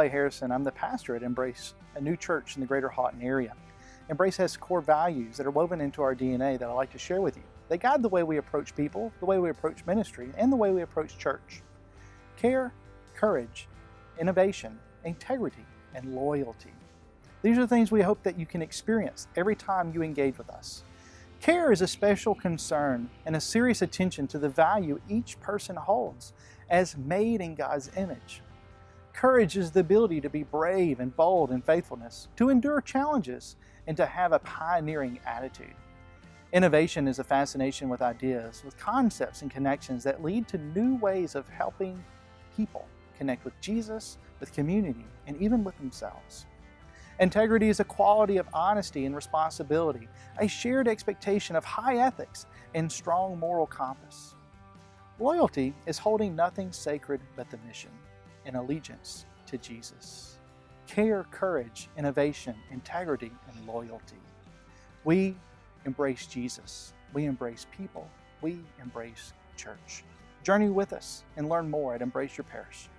Clay Harrison. I'm the pastor at Embrace, a new church in the greater Houghton area. Embrace has core values that are woven into our DNA that I'd like to share with you. They guide the way we approach people, the way we approach ministry, and the way we approach church. Care, courage, innovation, integrity, and loyalty. These are things we hope that you can experience every time you engage with us. Care is a special concern and a serious attention to the value each person holds as made in God's image. Courage is the ability to be brave and bold in faithfulness, to endure challenges, and to have a pioneering attitude. Innovation is a fascination with ideas, with concepts and connections that lead to new ways of helping people connect with Jesus, with community, and even with themselves. Integrity is a quality of honesty and responsibility, a shared expectation of high ethics and strong moral compass. Loyalty is holding nothing sacred but the mission and allegiance to Jesus. Care, courage, innovation, integrity, and loyalty. We embrace Jesus. We embrace people. We embrace church. Journey with us and learn more at embraceyourparish.org.